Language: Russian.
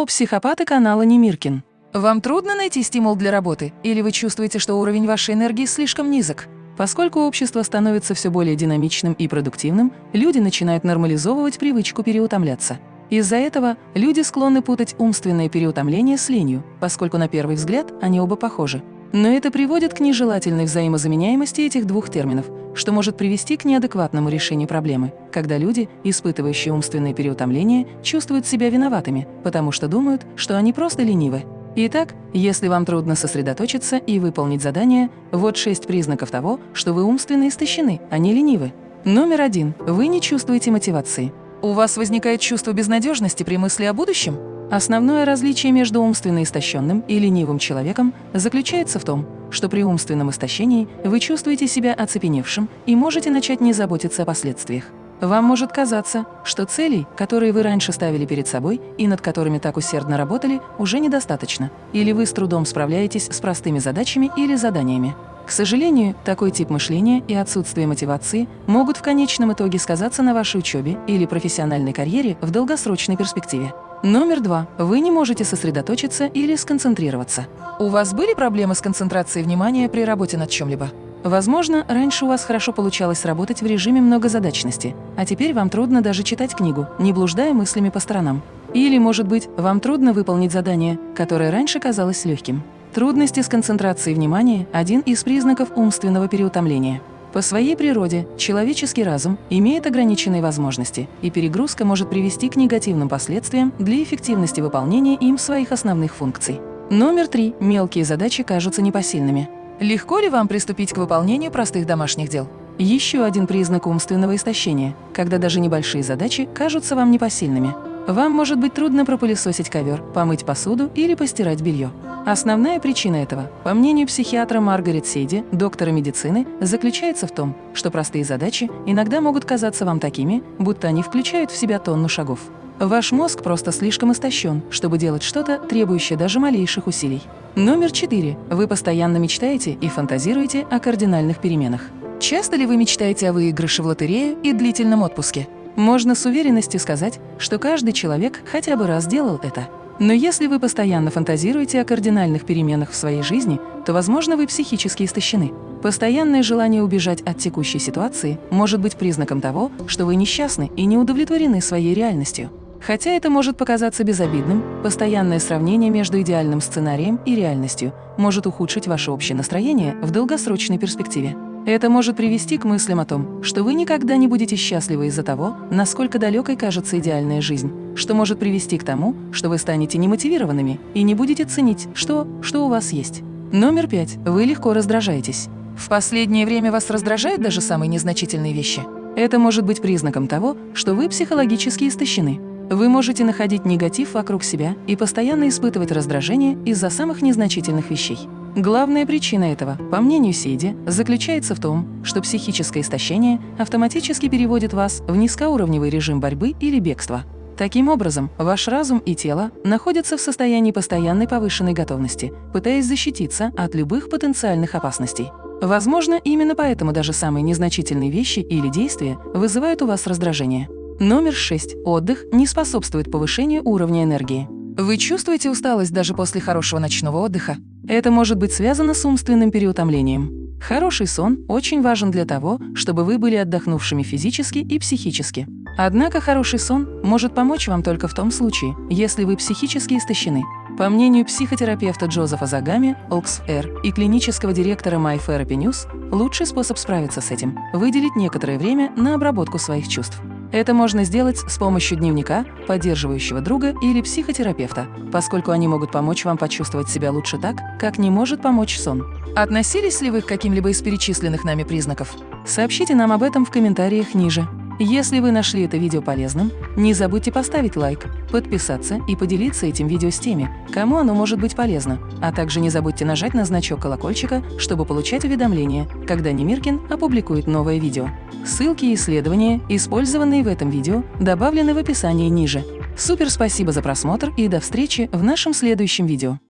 О, психопаты канала Немиркин. Вам трудно найти стимул для работы, или вы чувствуете, что уровень вашей энергии слишком низок? Поскольку общество становится все более динамичным и продуктивным, люди начинают нормализовывать привычку переутомляться. Из-за этого люди склонны путать умственное переутомление с ленью, поскольку на первый взгляд они оба похожи. Но это приводит к нежелательной взаимозаменяемости этих двух терминов, что может привести к неадекватному решению проблемы, когда люди, испытывающие умственное переутомление, чувствуют себя виноватыми, потому что думают, что они просто ленивы. Итак, если вам трудно сосредоточиться и выполнить задание, вот шесть признаков того, что вы умственно истощены, а не ленивы. Номер один. Вы не чувствуете мотивации. У вас возникает чувство безнадежности при мысли о будущем? Основное различие между умственно истощенным и ленивым человеком заключается в том, что при умственном истощении вы чувствуете себя оцепеневшим и можете начать не заботиться о последствиях. Вам может казаться, что целей, которые вы раньше ставили перед собой и над которыми так усердно работали, уже недостаточно, или вы с трудом справляетесь с простыми задачами или заданиями. К сожалению, такой тип мышления и отсутствие мотивации могут в конечном итоге сказаться на вашей учебе или профессиональной карьере в долгосрочной перспективе. Номер два. Вы не можете сосредоточиться или сконцентрироваться. У вас были проблемы с концентрацией внимания при работе над чем-либо? Возможно, раньше у вас хорошо получалось работать в режиме многозадачности, а теперь вам трудно даже читать книгу, не блуждая мыслями по сторонам. Или, может быть, вам трудно выполнить задание, которое раньше казалось легким. Трудности с концентрацией внимания – один из признаков умственного переутомления. По своей природе человеческий разум имеет ограниченные возможности, и перегрузка может привести к негативным последствиям для эффективности выполнения им своих основных функций. Номер три. Мелкие задачи кажутся непосильными. Легко ли вам приступить к выполнению простых домашних дел? Еще один признак умственного истощения, когда даже небольшие задачи кажутся вам непосильными. Вам может быть трудно пропылесосить ковер, помыть посуду или постирать белье. Основная причина этого, по мнению психиатра Маргарет Сейди, доктора медицины, заключается в том, что простые задачи иногда могут казаться вам такими, будто они включают в себя тонну шагов. Ваш мозг просто слишком истощен, чтобы делать что-то, требующее даже малейших усилий. Номер четыре. Вы постоянно мечтаете и фантазируете о кардинальных переменах. Часто ли вы мечтаете о выигрыше в лотерею и длительном отпуске? Можно с уверенностью сказать, что каждый человек хотя бы раз делал это. Но если вы постоянно фантазируете о кардинальных переменах в своей жизни, то, возможно, вы психически истощены. Постоянное желание убежать от текущей ситуации может быть признаком того, что вы несчастны и не удовлетворены своей реальностью. Хотя это может показаться безобидным, постоянное сравнение между идеальным сценарием и реальностью может ухудшить ваше общее настроение в долгосрочной перспективе. Это может привести к мыслям о том, что вы никогда не будете счастливы из-за того, насколько далекой кажется идеальная жизнь, что может привести к тому, что вы станете немотивированными и не будете ценить, что, что у вас есть. Номер пять. Вы легко раздражаетесь. В последнее время вас раздражают даже самые незначительные вещи. Это может быть признаком того, что вы психологически истощены. Вы можете находить негатив вокруг себя и постоянно испытывать раздражение из-за самых незначительных вещей. Главная причина этого, по мнению Сейди, заключается в том, что психическое истощение автоматически переводит вас в низкоуровневый режим борьбы или бегства. Таким образом, ваш разум и тело находятся в состоянии постоянной повышенной готовности, пытаясь защититься от любых потенциальных опасностей. Возможно, именно поэтому даже самые незначительные вещи или действия вызывают у вас раздражение. Номер 6. Отдых не способствует повышению уровня энергии. Вы чувствуете усталость даже после хорошего ночного отдыха? Это может быть связано с умственным переутомлением. Хороший сон очень важен для того, чтобы вы были отдохнувшими физически и психически. Однако хороший сон может помочь вам только в том случае, если вы психически истощены. По мнению психотерапевта Джозефа Загами, OXR и клинического директора My Therapy News, лучший способ справиться с этим – выделить некоторое время на обработку своих чувств. Это можно сделать с помощью дневника, поддерживающего друга или психотерапевта, поскольку они могут помочь вам почувствовать себя лучше так, как не может помочь сон. Относились ли вы к каким-либо из перечисленных нами признаков? Сообщите нам об этом в комментариях ниже. Если вы нашли это видео полезным, не забудьте поставить лайк, подписаться и поделиться этим видео с теми, кому оно может быть полезно, а также не забудьте нажать на значок колокольчика, чтобы получать уведомления, когда Немиркин опубликует новое видео. Ссылки и исследования, использованные в этом видео, добавлены в описании ниже. Супер спасибо за просмотр и до встречи в нашем следующем видео.